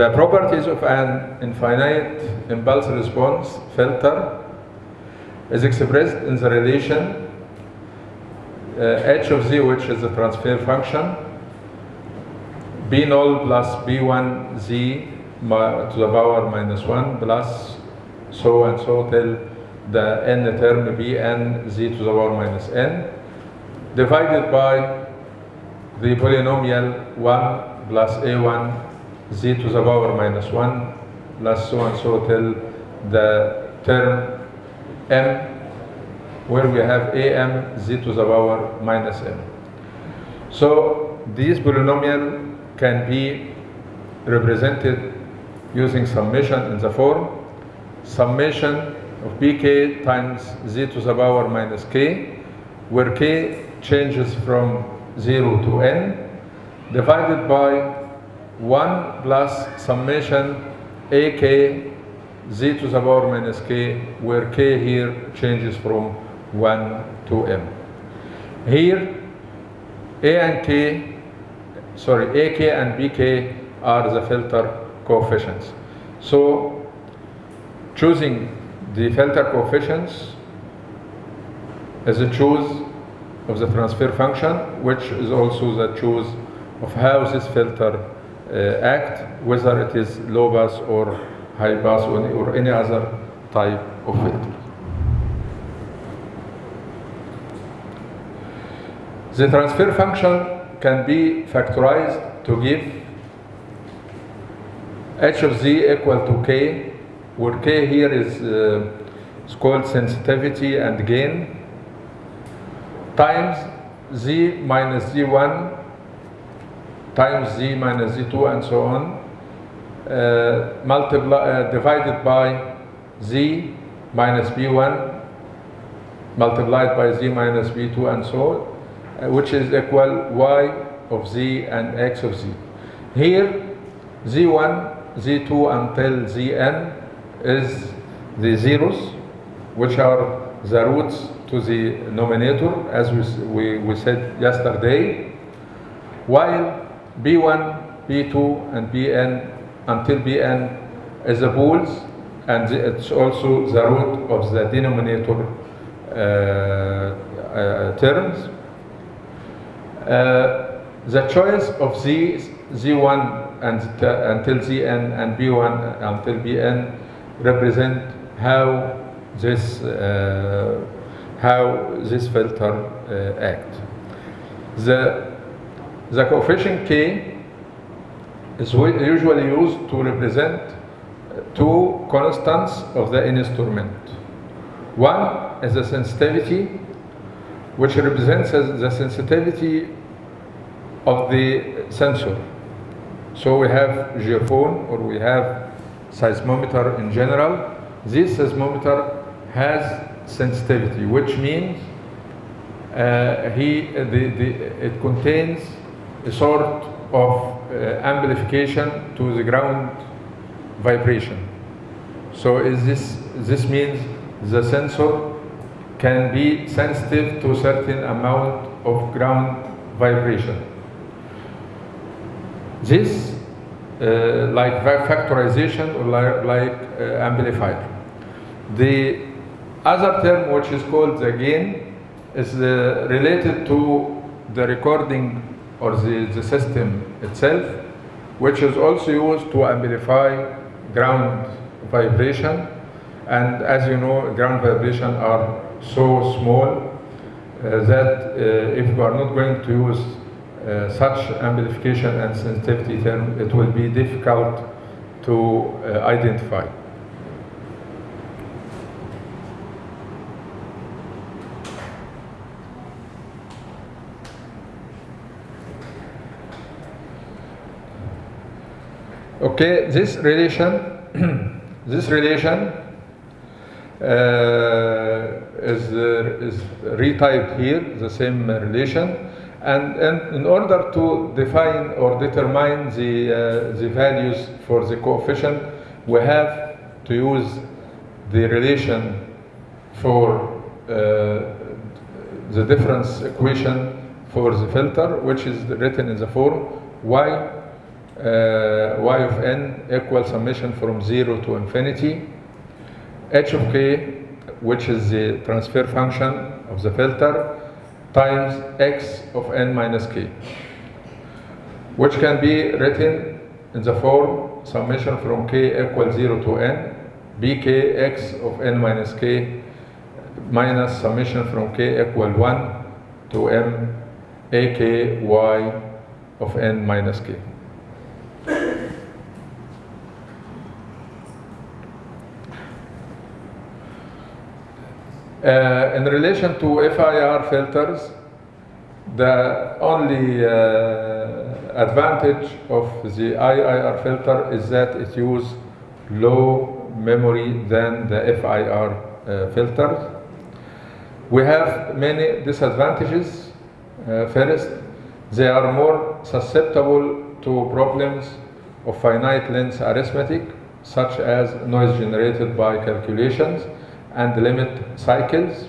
The properties of an infinite impulse response filter is expressed in the relation uh, h of z, which is the transfer function, b null plus b1 z to the power minus 1 plus so and so till the n term bn z to the power minus n divided by the polynomial 1 plus a1 z to the power minus 1 plus so and so till the term m where we have am z to the power minus m. So this polynomial can be represented using summation in the form summation of bk times z to the power minus k where k changes from 0 to n divided by 1 plus summation ak z to the power minus k where k here changes from 1 to m. Here a and k, sorry, ak and bk are the filter coefficients. So choosing the filter coefficients is a choose of the transfer function, which is also the choose of how this filter act, whether it is low pass or high pass or any, or any other type of filter. The transfer function can be factorized to give h of z equal to k, where k here is, uh, is called sensitivity and gain, times z minus z1 times z minus z2 and so on, uh, multiply, uh, divided by z minus b1 multiplied by z minus b2 and so on, uh, which is equal y of z and x of z. Here, z1, z2 until zn is the zeros, which are the roots to the nominator, as we, we, we said yesterday, while b1, b2, and bn until bn is the pools, and it's also the root of the denominator uh, uh, terms. Uh, the choice of z, z1 and until zn and b1 until bn represent how this uh, how this filter uh, act. The the coefficient k is usually used to represent two constants of the instrument. One is the sensitivity, which represents the sensitivity of the sensor. So we have geophone or we have seismometer in general. This seismometer has sensitivity, which means uh, he, the, the, it contains a sort of uh, amplification to the ground vibration. So is this, this means the sensor can be sensitive to a certain amount of ground vibration. This, uh, like factorization or like, like uh, amplifier. The other term, which is called the gain, is uh, related to the recording or the, the system itself, which is also used to amplify ground vibration. And as you know, ground vibration are so small uh, that uh, if you are not going to use uh, such amplification and sensitivity it will be difficult to uh, identify. Okay, this relation, this relation uh, is, uh, is retyped here, the same relation. And, and in order to define or determine the, uh, the values for the coefficient, we have to use the relation for uh, the difference equation for the filter, which is written in the form y uh, y of n equal summation from 0 to infinity, h of k, which is the transfer function of the filter, times x of n minus k, which can be written in the form summation from k equals 0 to n, of n minus k minus summation from k equal 1 to m a k y of n minus k. Uh, in relation to FIR filters, the only uh, advantage of the IIR filter is that it uses low memory than the FIR uh, filters. We have many disadvantages. Uh, first, they are more susceptible to problems of finite length arithmetic, such as noise generated by calculations and limit cycles.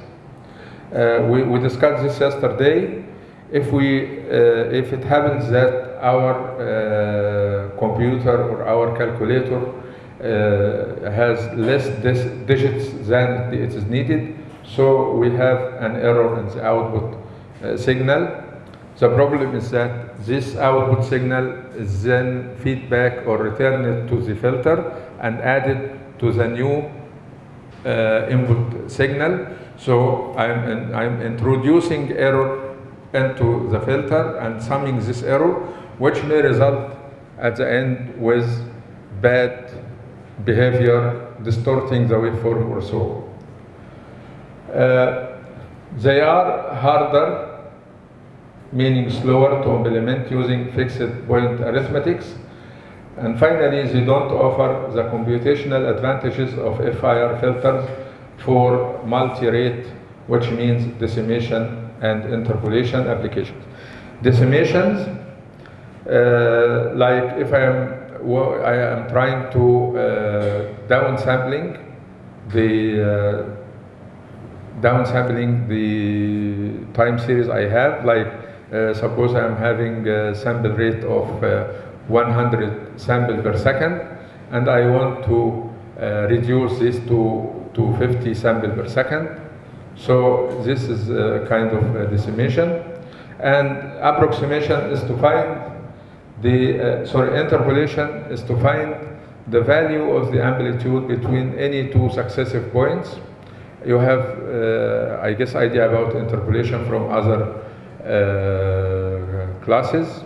Uh, we, we discussed this yesterday. If, we, uh, if it happens that our uh, computer or our calculator uh, has less digits than it is needed, so we have an error in the output uh, signal. The problem is that this output signal is then feedback or returned to the filter and added to the new input signal. So I'm, in, I'm introducing error into the filter and summing this error, which may result at the end with bad behavior, distorting the waveform or so. Uh, they are harder, meaning slower to implement using fixed point arithmetics. And finally, they don't offer the computational advantages of FIR filters for multi-rate, which means decimation and interpolation applications. Decimations, uh, like if I am, I am trying to uh, downsampling the uh, downsampling the time series I have, like uh, suppose I'm having a sample rate of uh, 100 samples per second, and I want to uh, reduce this to, to 50 samples per second. So this is a kind of a decimation. And approximation is to find the, uh, sorry, interpolation is to find the value of the amplitude between any two successive points. You have, uh, I guess, idea about interpolation from other uh, classes.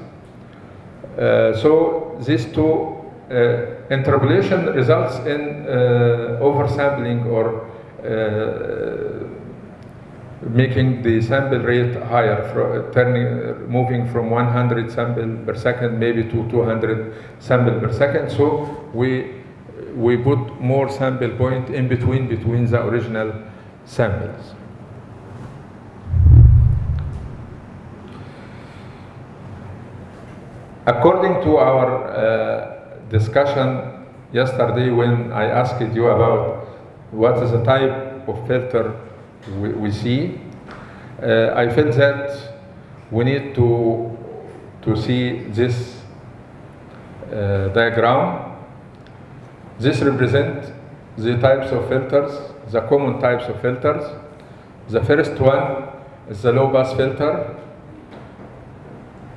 Uh, so these two uh, interpolation results in uh, oversampling or making the sample rate higher, for, turning, moving from 100 sample per second maybe to 200 sample per second. So we we put more sample point in between between the original samples. According to our uh, discussion yesterday when I asked you about what is the type of filter we, we see, uh, I felt that we need to, to see this uh, diagram. This represents the types of filters, the common types of filters. The first one is the low pass filter.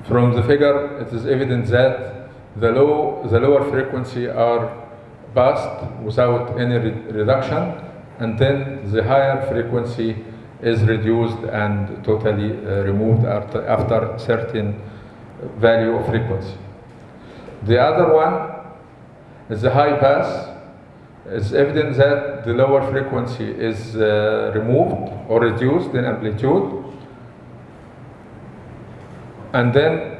From the figure, it is evident that the, low, the lower frequency are passed without any re reduction, and then the higher frequency is reduced and totally uh, removed after, after certain value of frequency. The other one is the high pass. It's evident that the lower frequency is uh, removed or reduced in amplitude, and then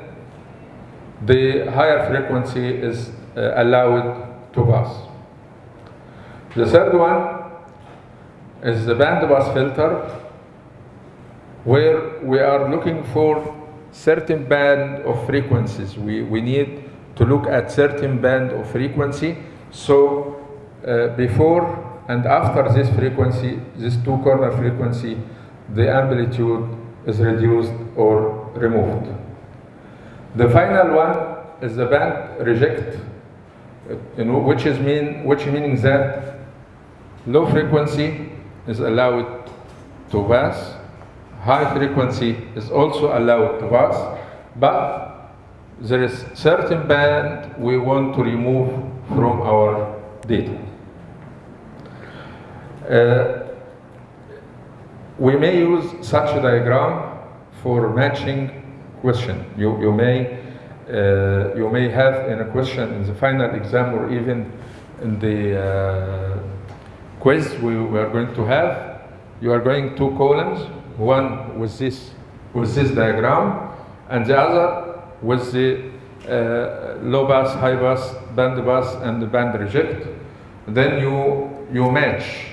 the higher frequency is uh, allowed to pass. The third one is the band pass filter, where we are looking for certain band of frequencies. We, we need to look at certain band of frequency. So uh, before and after this frequency, this two corner frequency, the amplitude is reduced or removed. The final one is the band reject, which is mean which meaning that low frequency is allowed to pass, high frequency is also allowed to pass, but there is certain band we want to remove from our data. Uh, we may use such a diagram for matching question. You, you, may, uh, you may have in a question in the final exam or even in the uh, quiz we, we are going to have, you are going two columns, one with this, with this diagram and the other with the uh, low pass, high pass, band pass and the band reject. Then you, you match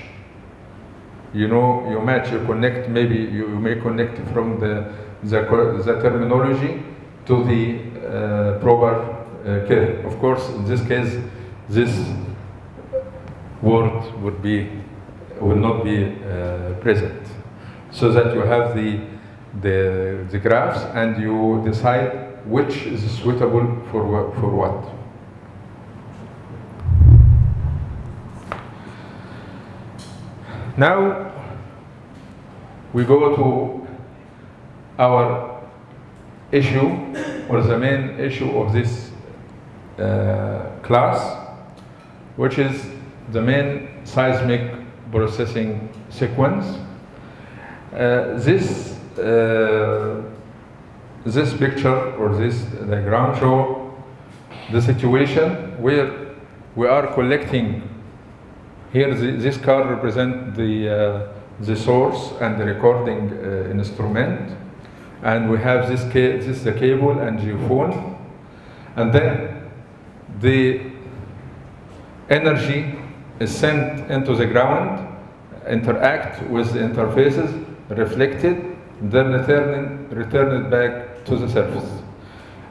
you know, you match, you connect, maybe you, you may connect from the, the, the terminology to the uh, proper uh, care. Of course, in this case, this word would be, will not be uh, present. So that you have the, the, the graphs and you decide which is suitable for, for what. Now we go to our issue or the main issue of this uh, class, which is the main seismic processing sequence. Uh, this uh, this picture or this diagram show the situation where we are collecting here the, this card represent the uh, the source and the recording uh, instrument and we have this this is the cable and geophone and then the energy is sent into the ground interact with the interfaces reflected then return return it back to the surface.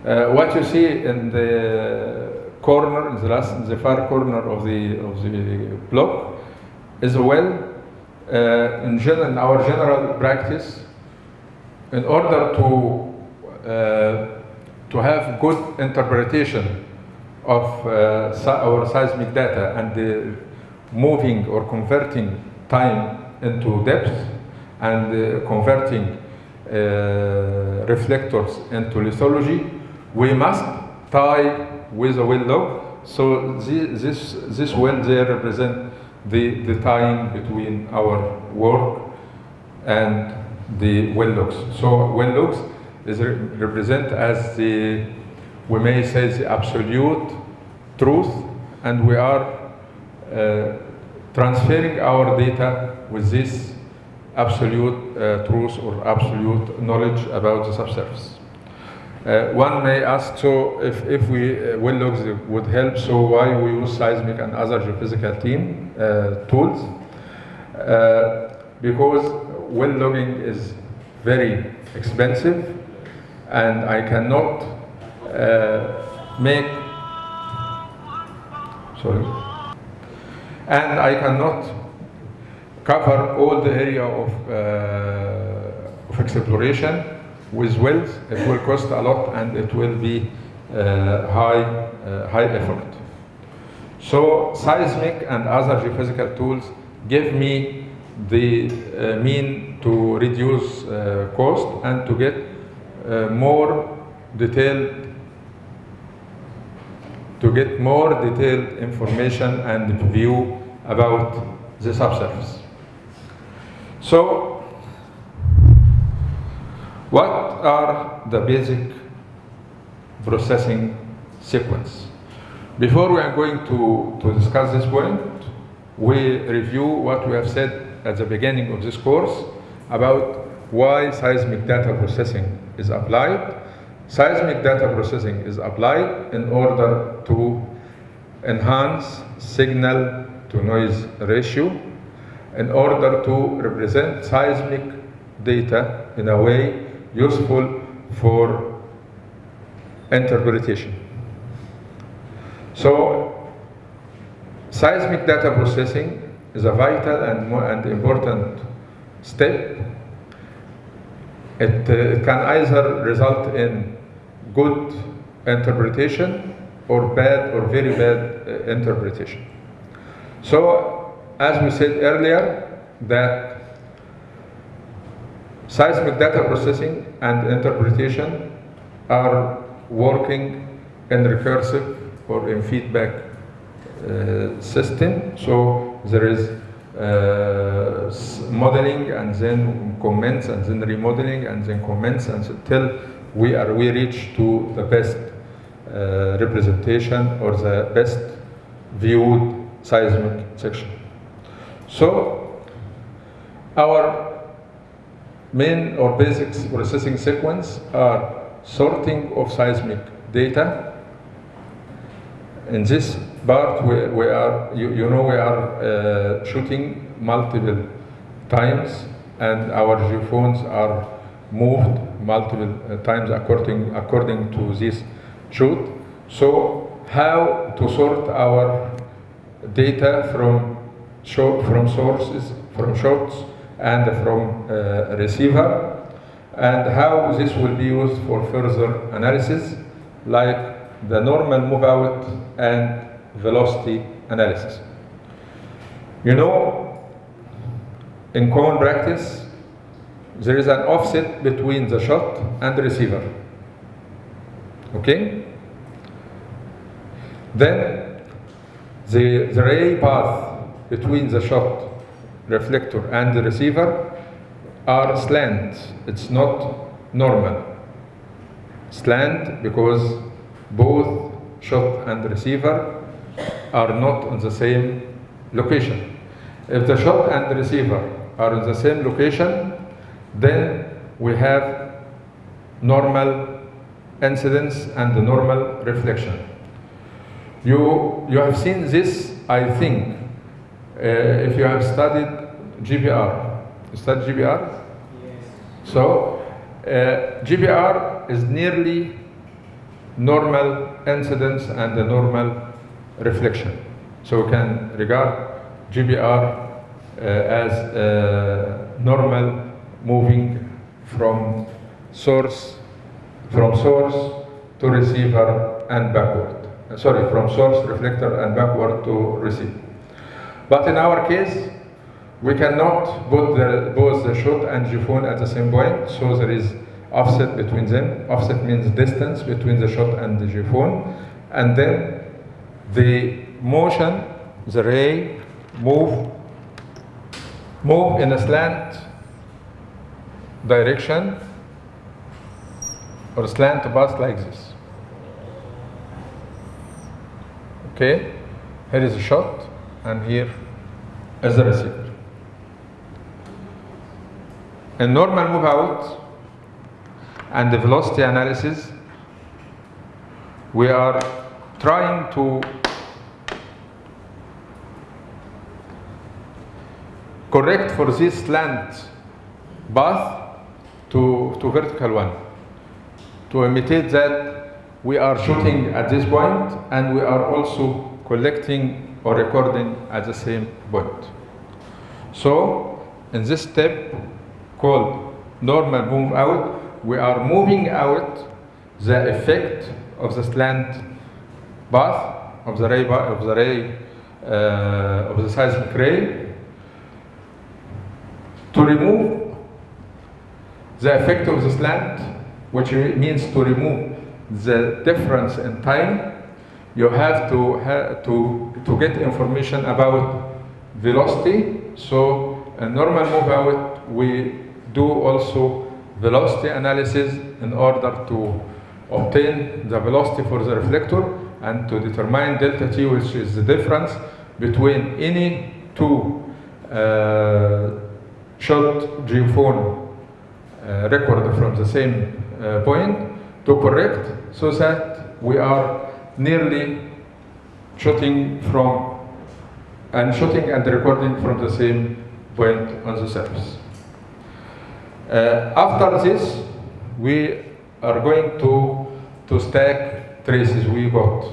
Uh, what you see in the corner in the last in the far corner of the of the block is a well uh, in, general, in our general practice, in order to uh, to have good interpretation of uh, our seismic data and the moving or converting time into depth and uh, converting uh, reflectors into lithology, we must tie with a well log. So this, this, this well there represent the, the tying between our work and the well logs. So well logs is re represent as the, we may say the absolute truth and we are uh, transferring our data with this absolute uh, truth or absolute knowledge about the subsurface. Uh, one may ask, so if, if we uh, well logs would help, so why we use seismic and other geophysical team uh, tools? Uh, because well logging is very expensive and I cannot uh, make, sorry, and I cannot cover all the area of, uh, of exploration with wells, it will cost a lot and it will be uh, high, uh, high effort. So seismic and other geophysical tools give me the uh, mean to reduce uh, cost and to get uh, more detailed to get more detailed information and view about the subsurface. So what are the basic processing sequence? Before we are going to, to discuss this point, we review what we have said at the beginning of this course about why seismic data processing is applied. Seismic data processing is applied in order to enhance signal to noise ratio in order to represent seismic data in a way useful for interpretation. So, seismic data processing is a vital and, and important step. It, uh, can either result in good interpretation or bad or very bad uh, interpretation. So, as we said earlier, that seismic data processing and interpretation are working in recursive or in feedback system. So there is uh, modeling and then comments and then remodeling and then comments until we are we reach to the best uh, representation or the best viewed seismic section. So our main or basic processing sequence are sorting of seismic data. In this part, we, we are, you, you know, we are uh, shooting multiple times and our geophones are moved multiple uh, times according, according to this shoot. So how to sort our data from, show, from sources, from shots and from uh, receiver and how this will be used for further analysis like the normal move out and velocity analysis. You know, in common practice, there is an offset between the shot and the receiver. Okay? Then the, the ray path between the shot reflector and the receiver are slant. It's not normal. Slant because both shot and receiver are not on the same location. If the shot and receiver are in the same location, then we have normal incidence and the normal reflection. You, you have seen this, I think, uh, if you have studied GPR. You studied GPR? So, uh, GPR is nearly normal incidence and the normal reflection. So we can regard GPR uh, as uh, normal moving from source from source to receiver and backward. Uh, Sorry, from source reflector and backward to receiver. But in our case, we cannot put the, both the shot and geophone at the same point, so there is offset between them. Offset means distance between the shot and the geophone, and then the motion, the ray, move, move in a slant direction or a slant path like this. Okay, here is a shot, and here is the receiver. In normal move out and the velocity analysis, we are trying to correct for this slant path to, to vertical one to imitate that we are shooting at this point and we are also collecting or recording at the same point. So in this step called normal move out, we are moving out the effect of the slant path of the ray of the ray uh, of the seismic ray to remove the effect of the slant, which means to remove the difference in time, you have to ha- to to get information about velocity. So a normal move out, we do also velocity analysis in order to obtain the velocity for the reflector and to determine delta t, which is the difference between any two uh, shot geophone uh, record from the same uh, point to correct so that we are nearly shooting from and shooting and recording from the same point on the surface. Uh, after this, we are going to, to stack traces we got.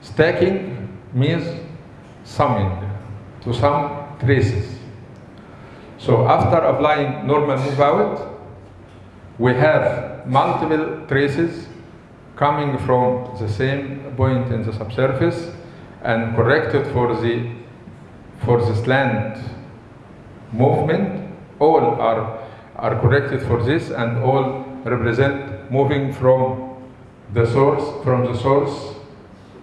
Stacking means summing, to sum traces. So after applying normal move out, we have multiple traces coming from the same point in the subsurface and corrected for the for the slant movement all are are corrected for this and all represent moving from the source from the source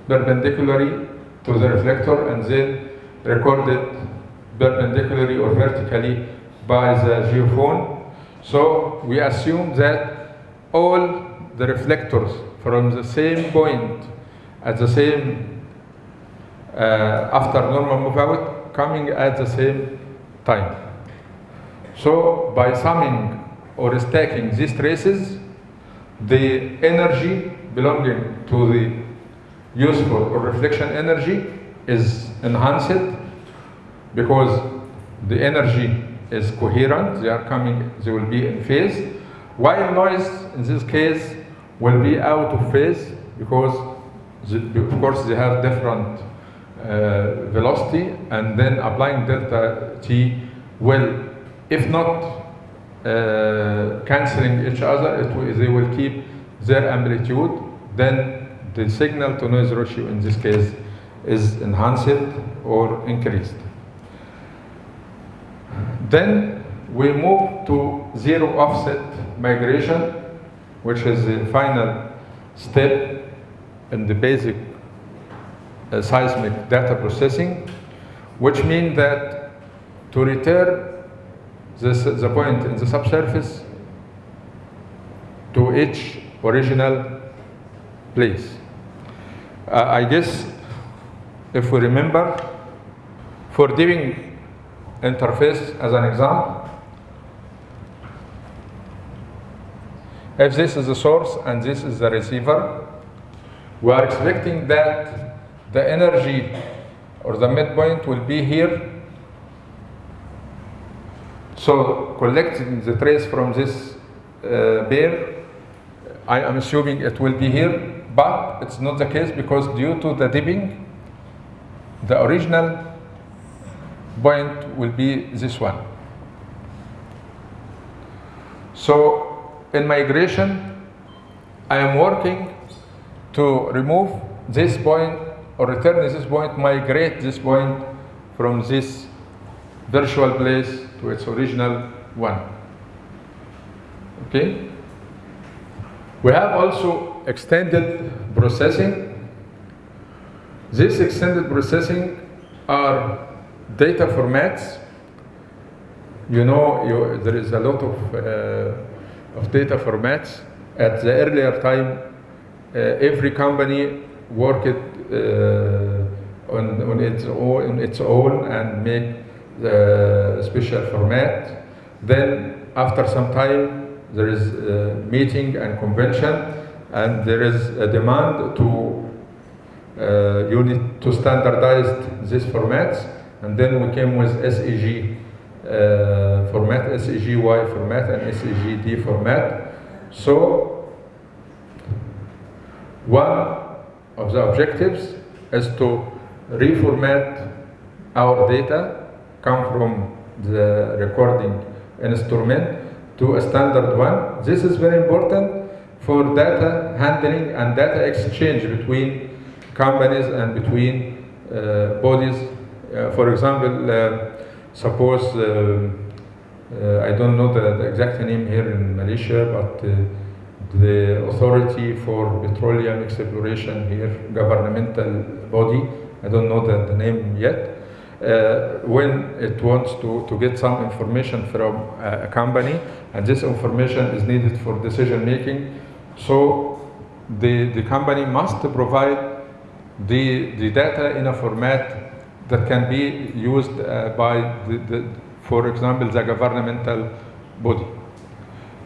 perpendicularly to the reflector and then recorded perpendicularly or vertically by the geophone. So we assume that all the reflectors from the same point at the same uh, after normal move out coming at the same time. So by summing or stacking these traces, the energy belonging to the useful or reflection energy is enhanced because the energy is coherent, they are coming, they will be in phase, while noise in this case will be out of phase because the, of course they have different uh, velocity and then applying delta t will, if not uh, cancelling each other, will, they will keep their amplitude, then the signal to noise ratio in this case is enhanced or increased. Then we move to zero offset migration, which is the final step in the basic uh, seismic data processing, which means that to return this, is the point in the subsurface to each original place. Uh, I guess if we remember, for doing interface as an example, if this is the source and this is the receiver, we are expecting that the energy or the midpoint will be here. So collecting the trace from this uh, pair, I am assuming it will be here, but it's not the case because due to the dipping, the original point will be this one. So in migration, I am working to remove this point or return this point, migrate this point from this virtual place to its original one. Okay? We have also extended processing. This extended processing are data formats. You know, you, there is a lot of, uh, of data formats. At the earlier time, uh, every company worked uh, on, on, its own, on its own and make the special format. Then, after some time, there is a meeting and convention, and there is a demand to uh, you need to standardize these formats, and then we came with SEG uh, format, SEGY format, and SEGD format. So, one of the objectives is to reformat our data, come from the recording instrument to a standard one. This is very important for data handling and data exchange between companies and between uh, bodies. Uh, for example, uh, suppose, uh, uh, I don't know the, the, exact name here in Malaysia, but uh, the authority for petroleum exploration here, governmental body, I don't know the, the name yet, uh, when it wants to, to get some information from a, a company, and this information is needed for decision making, so the, the company must provide the, the data in a format that can be used uh, by, the, the, for example, the governmental body.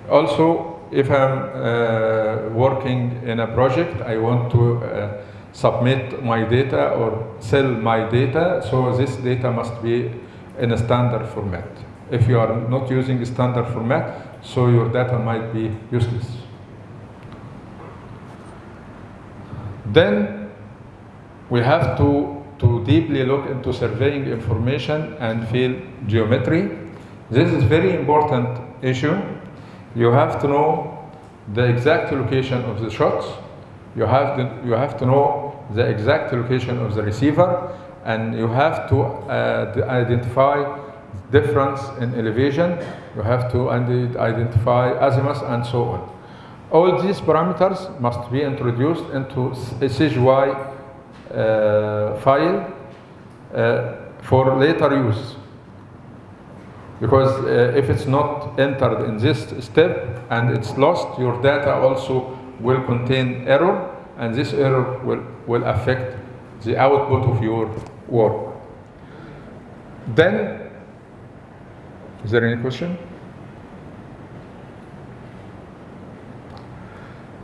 Also, if I'm uh, working in a project, I want to uh, submit my data or sell my data, so this data must be in a standard format. If you are not using a standard format, so your data might be useless. Then we have to, to deeply look into surveying information and field geometry. This is very important issue. You have to know the exact location of the shots you have to, you have to know the exact location of the receiver and you have to uh, identify difference in elevation, you have to identify azimuth and so on. All these parameters must be introduced into a SEGY uh, file uh, for later use. Because uh, if it's not entered in this step and it's lost, your data also will contain error, and this error will, will affect the output of your work. Then, is there any question?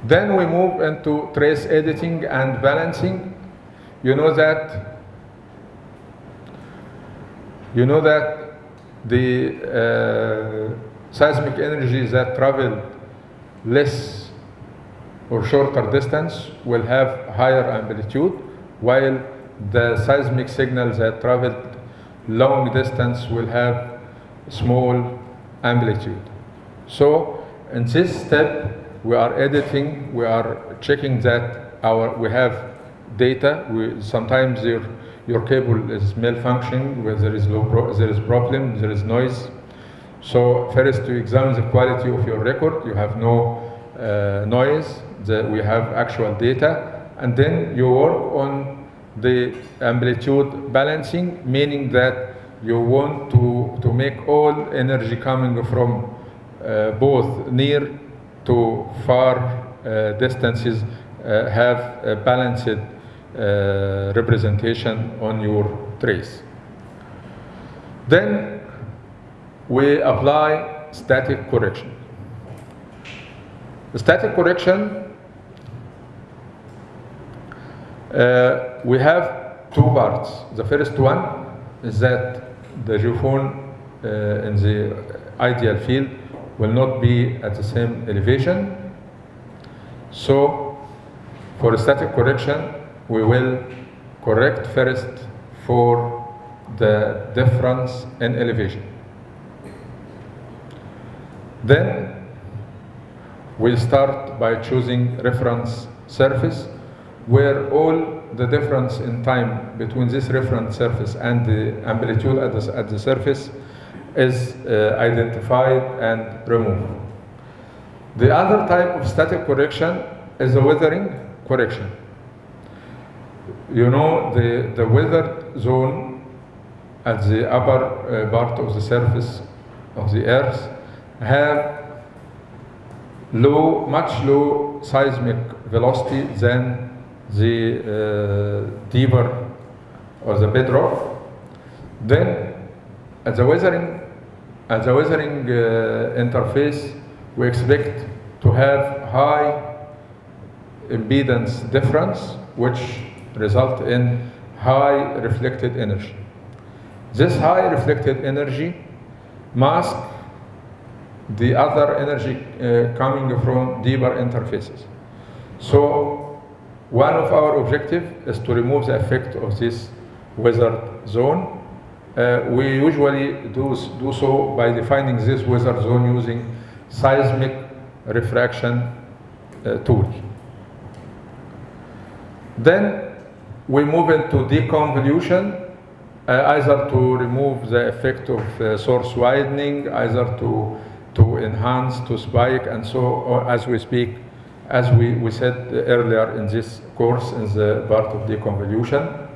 Then we move into trace editing and balancing. You know that you know that the uh, seismic energy that travel less or shorter distance will have higher amplitude, while the seismic signals that travel long distance will have small amplitude. So in this step, we are editing, we are checking that our we have data. We, sometimes your your cable is malfunctioning, where there is low there is problem, there is noise. So first to examine the quality of your record, you have no uh, noise, the, we have actual data, and then you work on the amplitude balancing, meaning that you want to, to make all energy coming from uh, both near to far uh, distances uh, have a balanced uh, representation on your trace. Then we apply static correction. The static correction, uh, we have two parts. The first one is that the geophone uh, in the ideal field will not be at the same elevation. So, for static correction, we will correct first for the difference in elevation. Then we start by choosing reference surface where all the difference in time between this reference surface and the amplitude at the, at the surface is uh, identified and removed. The other type of static correction is the weathering correction. You know, the, the weathered zone at the upper uh, part of the surface of the earth have low, much low seismic velocity than the uh, deeper or the bedrock. Then, at the weathering, at the weathering uh, interface, we expect to have high impedance difference, which result in high reflected energy. This high reflected energy mask the other energy uh, coming from deeper interfaces. So one of our objectives is to remove the effect of this weathered zone. Uh, we usually do, do so by defining this weathered zone using seismic refraction uh, tool. Then we move into deconvolution, uh, either to remove the effect of uh, source widening, either to to enhance, to spike, and so as we speak, as we, we said earlier in this course in the part of deconvolution.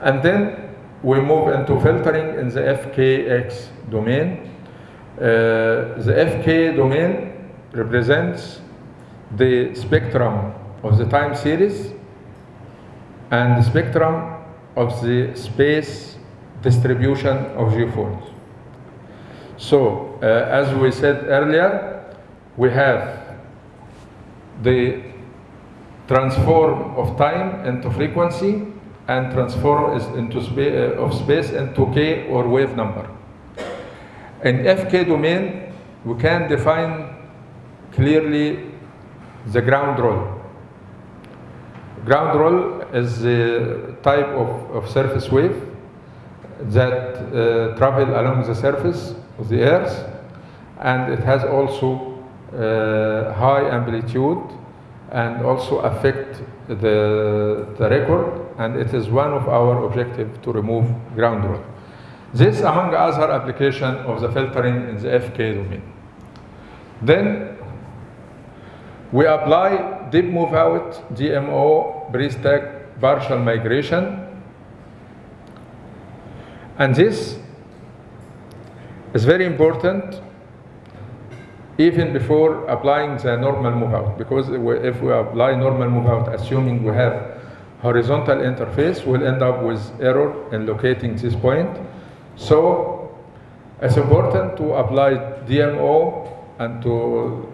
And then we move into filtering in the FKX domain. Uh, the FK domain represents the spectrum of the time series and the spectrum of the space distribution of geophones. So, uh, as we said earlier, we have the transform of time into frequency and transform is into spa- uh, of space into k or wave number. In FK domain, we can define clearly the ground roll. Ground roll is the type of, of surface wave that uh, travel along the surface of the earth and it has also Uh, high amplitude and also affect the, the record and it is one of our objective to remove ground truth. This among other application of the filtering in the FK domain. Then we apply dip move out, DMO, pre-stack partial migration. And this is very important even before applying the normal move out because if we apply normal move out assuming we have horizontal interface we'll end up with error in locating this point so it's important to apply DMO and to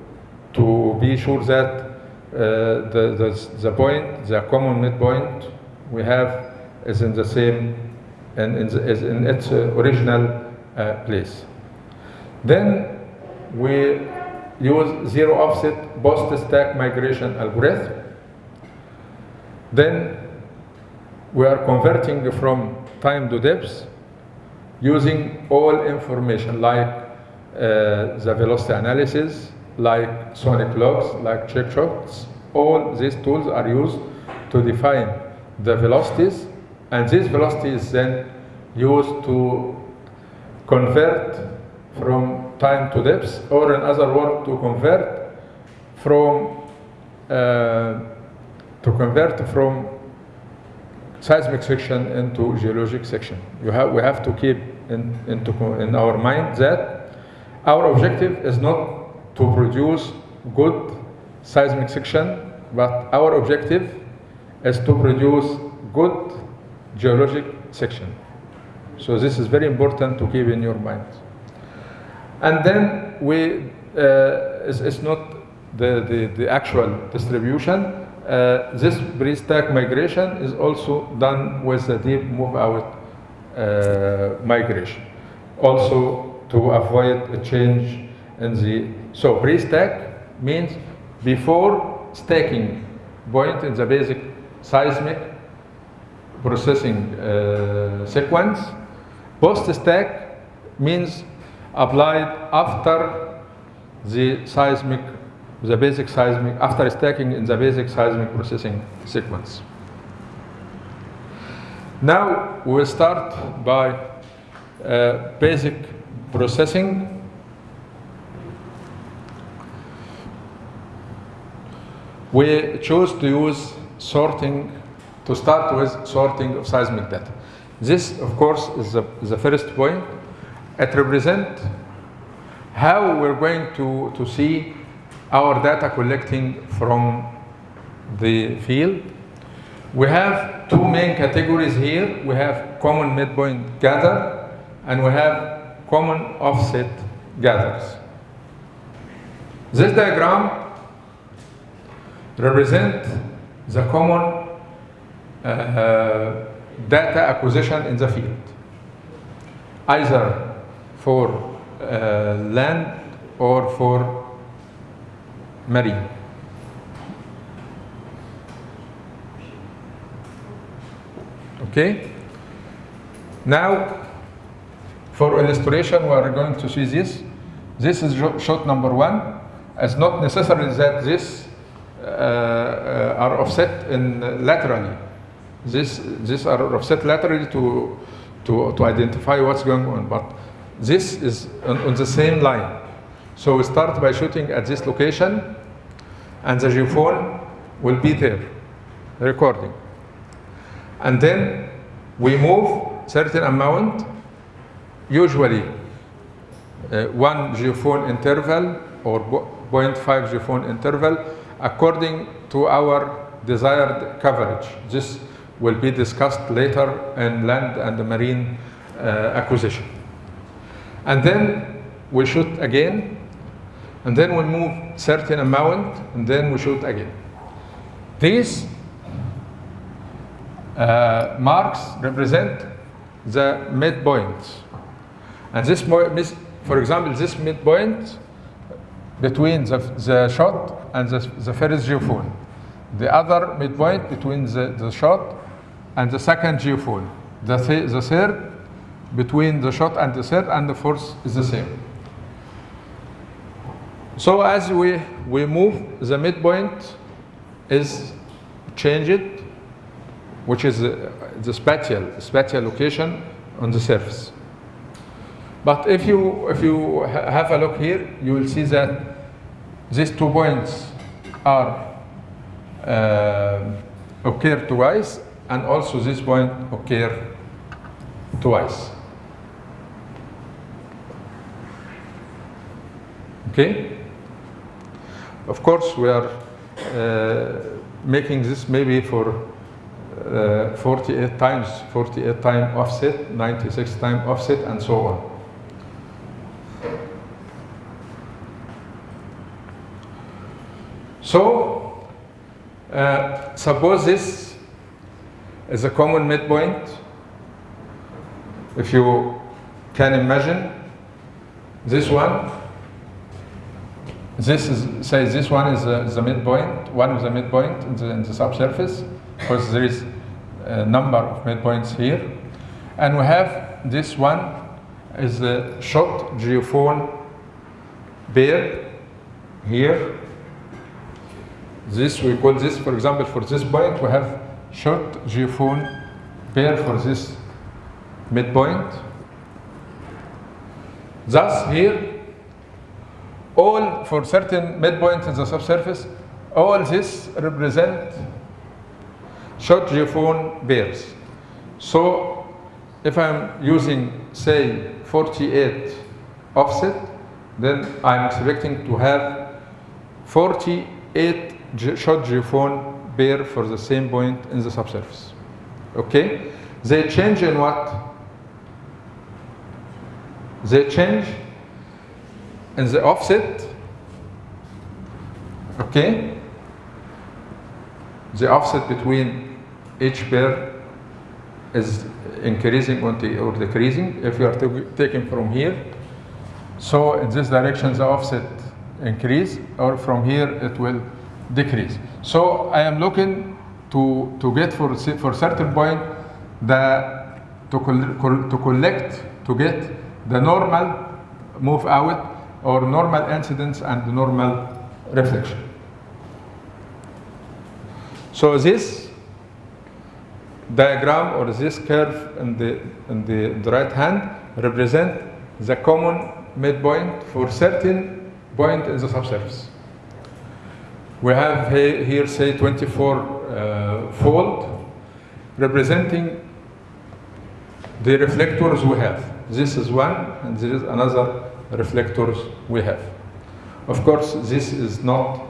to be sure that uh, the, the, the point, the common midpoint we have is in the same and in, the, is in its uh, original uh, place. Then we use zero offset post stack migration algorithm. Then we are converting from time to depth using all information like uh, the velocity analysis, like sonic logs, like check shots. All these tools are used to define the velocities, and this velocity is then used to convert from time to depth, or in other words, to convert from uh, to convert from seismic section into geologic section. You have, we have to keep in, into, in our mind that our objective is not to produce good seismic section, but our objective is to produce good geologic section. So this is very important to keep in your mind. And then we, uh, it's, it's not the, the, the actual distribution. Uh, this pre-stack migration is also done with the dip move out uh, migration. Also to avoid a change in the, so pre-stack means before stacking point in the basic seismic processing uh, sequence. Post-stack means applied after the seismic, the basic seismic, after stacking in the basic seismic processing sequence. Now we will start by uh, basic processing. We chose to use sorting to start with sorting of seismic data. This, of course, is the, the first point. It represents how we're going to, to see our data collecting from the field. We have two main categories here. We have common midpoint gather and we have common offset gathers. This diagram represents the common uh, data acquisition in the field, either for uh, land or for marine. Okay? Now, for illustration, we are going to see this. This is shot number one. It's not necessary that this uh, uh, are offset in laterally. This, these are offset laterally to, to, to identify what's going on, but this is on, on, the same line. So we start by shooting at this location, and the geophone will be there, recording. And then we move certain amount, usually uh, one geophone interval or 0.5 geophone interval, according to our desired coverage. This will be discussed later in land and marine uh, acquisition. And then we shoot again, and then we move certain amount, and then we shoot again. These uh, marks represent the midpoints. And this, for example, this midpoint between the, the shot and the, the first geophone. The other midpoint between the, the shot and the second geophone. The, th the third between the shot and the third, and the fourth is the same. So as we, we move the midpoint is changed, which is uh, the spatial, spatial location on the surface. But if you, if you ha- have a look here, you will see that these two points are uh, occur twice, and also this point occur twice. Okay? Of course, we are uh, making this maybe for uh, 48 times, 48 time offset, 96 time offset, and so on. So, uh, suppose this is a common midpoint. If you can imagine this one, this is say this one is the, the midpoint, one of the midpoint in the, in the subsurface, because there is a number of midpoints here, and we have this one is the shot geophone pair here. This we call this for example for this point we have short geophone pair for this midpoint. Thus here all for certain midpoints in the subsurface all this represent short geophone pairs so if i'm using say 48 offset then i'm expecting to have 48 ge- short geophone pair for the same point in the subsurface. Okay? They change in what? They change in the offset. Okay? The offset between each pair is increasing or decreasing if you are ta- taking from here. So in this direction the offset increase or from here it will decrease. So I am looking to, to get for, for certain point the to, col- to collect to get the normal move out or normal incidence and normal reflection. So this diagram or this curve in the, in the, the right hand represent the common midpoint for certain point in the subsurface. We have he- here say 24 uh, fold representing the reflectors we have. This is one and there is another reflectors we have. Of course, this is not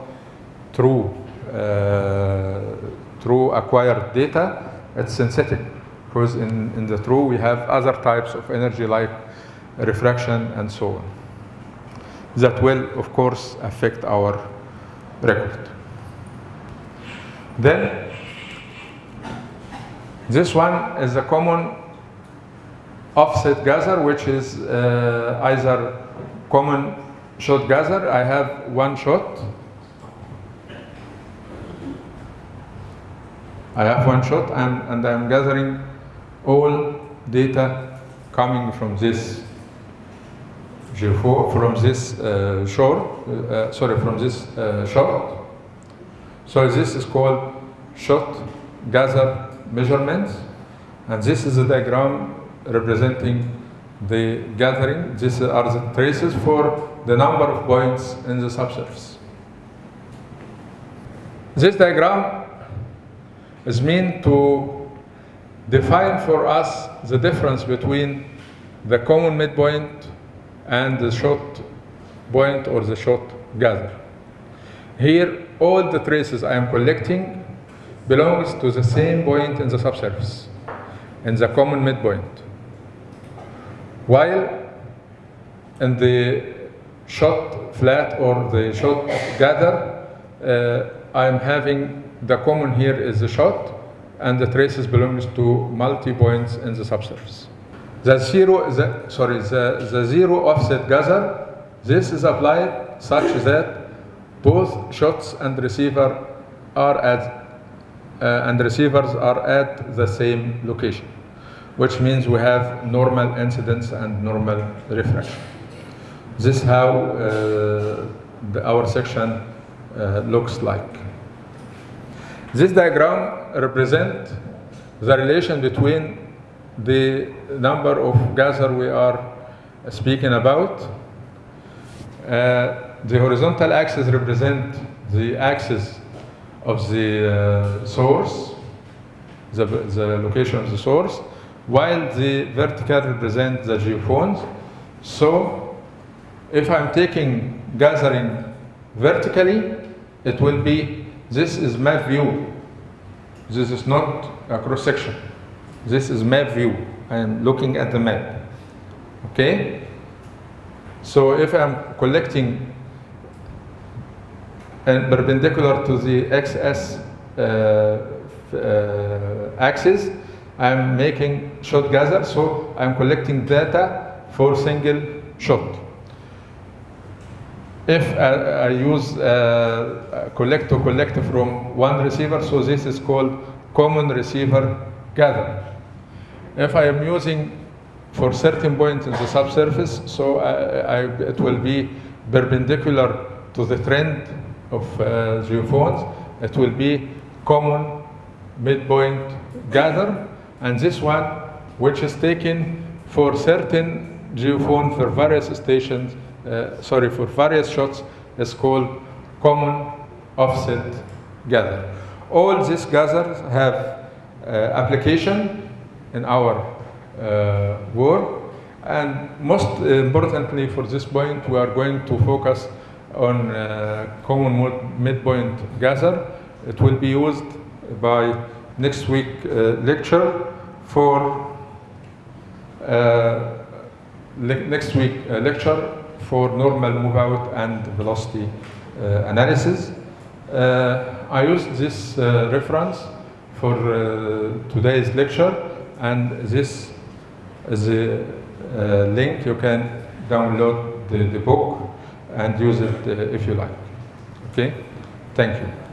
true, uh, true acquired data, it's synthetic because in, in the true we have other types of energy like refraction and so on. That will, of course, affect our record. Then, this one is a common offset gather, which is uh, either common shot gather. I have one shot. I have one shot and, and I'm gathering all data coming from this from this uh, shore, uh, sorry, from this uh, shot. So this is called shot gather measurements. And this is a diagram representing the gathering. These are the traces for the number of points in the subsurface. This diagram is meant to define for us the difference between the common midpoint and the short point or the short gather. Here, all the traces I am collecting belongs to the same point in the subsurface, in the common midpoint. While in the shot flat or the shot gather, uh, I am having the common here is the shot, and the traces belongs to multi points in the subsurface. The zero, the, sorry, the, the zero offset gather, this is applied such that both shots and receiver are at uh, and receivers are at the same location, which means we have normal incidence and normal refraction. This is how uh, the, our section uh, looks like. This diagram represents the relation between the number of gather we are speaking about. Uh, the horizontal axis represent the axis of the uh, source, the, the location of the source, while the vertical represents the geophones. So if I'm taking gathering vertically, it will be, this is map view. This is not a cross section. This is map view. I am looking at the map. Okay? So if I'm collecting and perpendicular to the XS uh, uh, axis, I'm making shot gather, so I'm collecting data for single shot. If I, I use uh, collect to collect from one receiver, so this is called common receiver gather. If I am using for certain point in the subsurface, so I, I, it will be perpendicular to the trend of uh, geophones. It will be common midpoint gather, and this one, which is taken for certain geophone for various stations, uh, sorry, for various shots, is called common offset gather. All these gathers have uh, application in our uh, work. And most importantly for this point, we are going to focus on uh, common midpoint gather. It will be used by next week uh, lecture for uh, le next week uh, lecture for normal move out and velocity analysis. I used this reference for today's lecture and this is a link you can download the, the book and use it if you like. Okay? Thank you.